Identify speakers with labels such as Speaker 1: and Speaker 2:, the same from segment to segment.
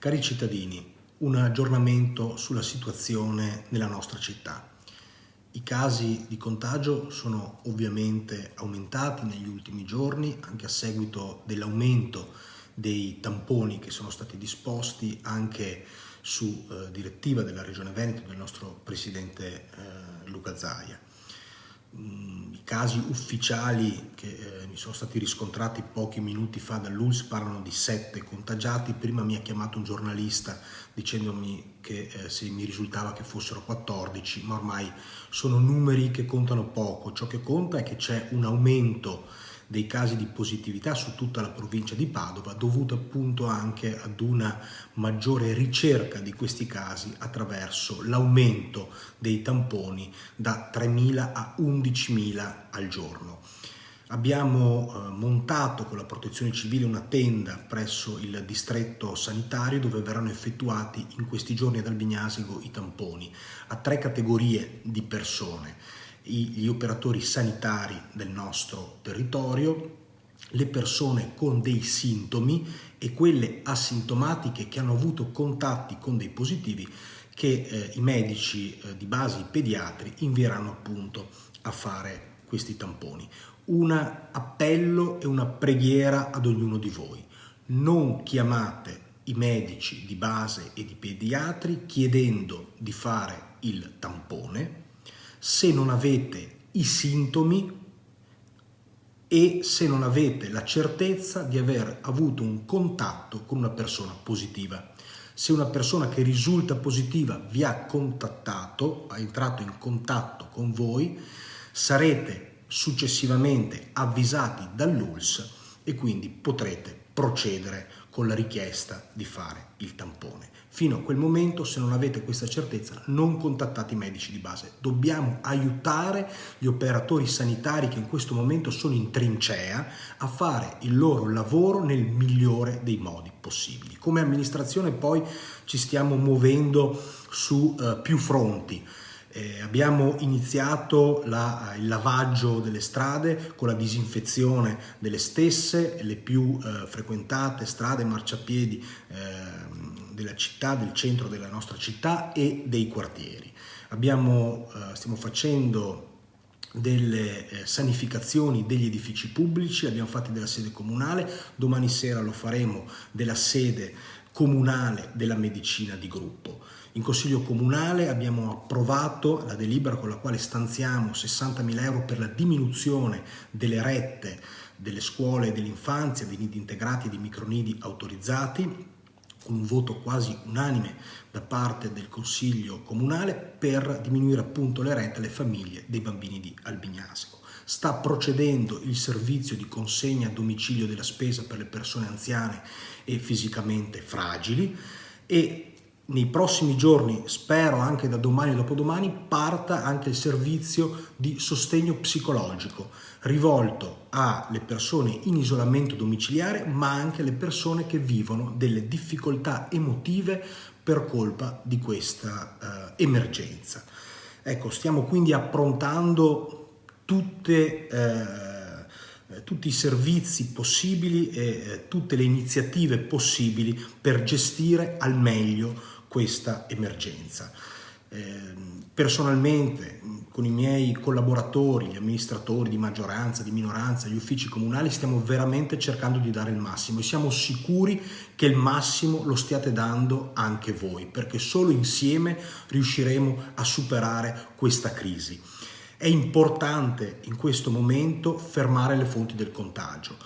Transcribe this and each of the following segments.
Speaker 1: Cari cittadini, un aggiornamento sulla situazione nella nostra città. I casi di contagio sono ovviamente aumentati negli ultimi giorni anche a seguito dell'aumento dei tamponi che sono stati disposti anche su eh, direttiva della Regione Veneto del nostro Presidente eh, Luca Zaia. Mm, I casi ufficiali che eh, mi sono stati riscontrati pochi minuti fa dall'ULS parlano di sette contagiati. Prima mi ha chiamato un giornalista dicendomi che eh, se mi risultava che fossero 14, ma ormai sono numeri che contano poco. Ciò che conta è che c'è un aumento dei casi di positività su tutta la provincia di Padova dovuto appunto anche ad una maggiore ricerca di questi casi attraverso l'aumento dei tamponi da 3.000 a 11.000 al giorno. Abbiamo eh, montato con la protezione civile una tenda presso il distretto sanitario dove verranno effettuati in questi giorni ad Albignasigo i tamponi a tre categorie di persone gli operatori sanitari del nostro territorio, le persone con dei sintomi e quelle asintomatiche che hanno avuto contatti con dei positivi che eh, i medici eh, di base, i pediatri, invieranno appunto a fare questi tamponi. Un appello e una preghiera ad ognuno di voi. Non chiamate i medici di base e di pediatri chiedendo di fare il tampone, se non avete i sintomi e se non avete la certezza di aver avuto un contatto con una persona positiva. Se una persona che risulta positiva vi ha contattato, ha entrato in contatto con voi, sarete successivamente avvisati dall'ULS e quindi potrete procedere con la richiesta di fare il tampone. Fino a quel momento, se non avete questa certezza, non contattate i medici di base. Dobbiamo aiutare gli operatori sanitari che in questo momento sono in trincea a fare il loro lavoro nel migliore dei modi possibili. Come amministrazione poi ci stiamo muovendo su uh, più fronti. Eh, abbiamo iniziato la, il lavaggio delle strade con la disinfezione delle stesse, le più eh, frequentate strade, marciapiedi eh, della città, del centro della nostra città e dei quartieri. Abbiamo, eh, stiamo facendo delle eh, sanificazioni degli edifici pubblici, abbiamo fatto della sede comunale, domani sera lo faremo della sede comunale della medicina di gruppo. In Consiglio Comunale abbiamo approvato la delibera con la quale stanziamo 60.000 euro per la diminuzione delle rette delle scuole dell'infanzia, dei nidi integrati e dei micronidi autorizzati, con un voto quasi unanime da parte del Consiglio Comunale per diminuire appunto le rette alle famiglie dei bambini di Albignasco sta procedendo il servizio di consegna a domicilio della spesa per le persone anziane e fisicamente fragili e nei prossimi giorni, spero anche da domani e dopodomani, parta anche il servizio di sostegno psicologico rivolto alle persone in isolamento domiciliare ma anche alle persone che vivono delle difficoltà emotive per colpa di questa eh, emergenza. Ecco, stiamo quindi approntando tutte, eh, tutti i servizi possibili e eh, tutte le iniziative possibili per gestire al meglio questa emergenza. Eh, personalmente, con i miei collaboratori, gli amministratori di maggioranza, di minoranza, gli uffici comunali, stiamo veramente cercando di dare il massimo e siamo sicuri che il massimo lo stiate dando anche voi, perché solo insieme riusciremo a superare questa crisi. È importante in questo momento fermare le fonti del contagio,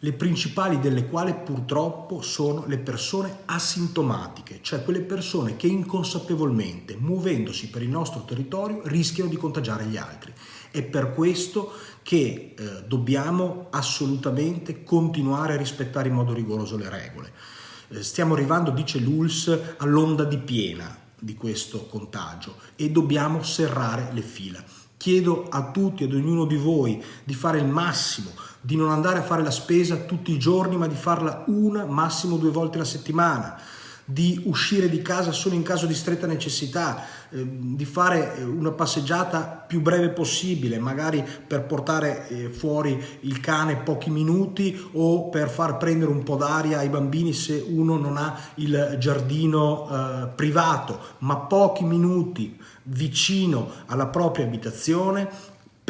Speaker 1: le principali delle quali purtroppo sono le persone asintomatiche, cioè quelle persone che inconsapevolmente, muovendosi per il nostro territorio, rischiano di contagiare gli altri. È per questo che eh, dobbiamo assolutamente continuare a rispettare in modo rigoroso le regole. Eh, stiamo arrivando, dice l'ULS, all'onda di piena di questo contagio e dobbiamo serrare le fila. Chiedo a tutti, ad ognuno di voi, di fare il massimo, di non andare a fare la spesa tutti i giorni, ma di farla una, massimo due volte alla settimana, di uscire di casa solo in caso di stretta necessità, eh, di fare eh, una passeggiata più breve possibile, magari per portare eh, fuori il cane pochi minuti o per far prendere un po' d'aria ai bambini se uno non ha il giardino eh, privato, ma pochi minuti vicino alla propria abitazione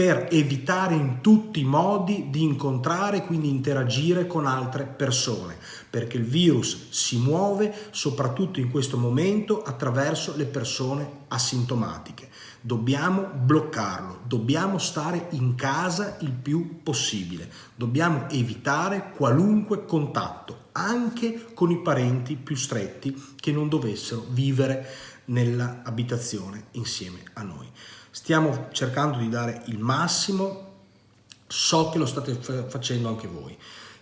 Speaker 1: per evitare in tutti i modi di incontrare quindi interagire con altre persone, perché il virus si muove soprattutto in questo momento attraverso le persone asintomatiche. Dobbiamo bloccarlo, dobbiamo stare in casa il più possibile, dobbiamo evitare qualunque contatto, anche con i parenti più stretti che non dovessero vivere nell'abitazione insieme a noi. Stiamo cercando di dare il massimo, so che lo state facendo anche voi.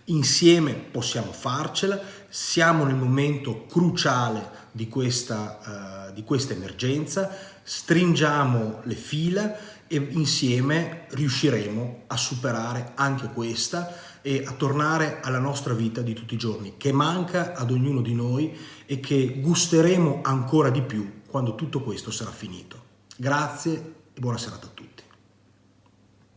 Speaker 1: Insieme possiamo farcela, siamo nel momento cruciale di questa, uh, di questa emergenza, stringiamo le fila e insieme riusciremo a superare anche questa e a tornare alla nostra vita di tutti i giorni, che manca ad ognuno di noi e che gusteremo ancora di più quando tutto questo sarà finito. Grazie e buona serata a tutti.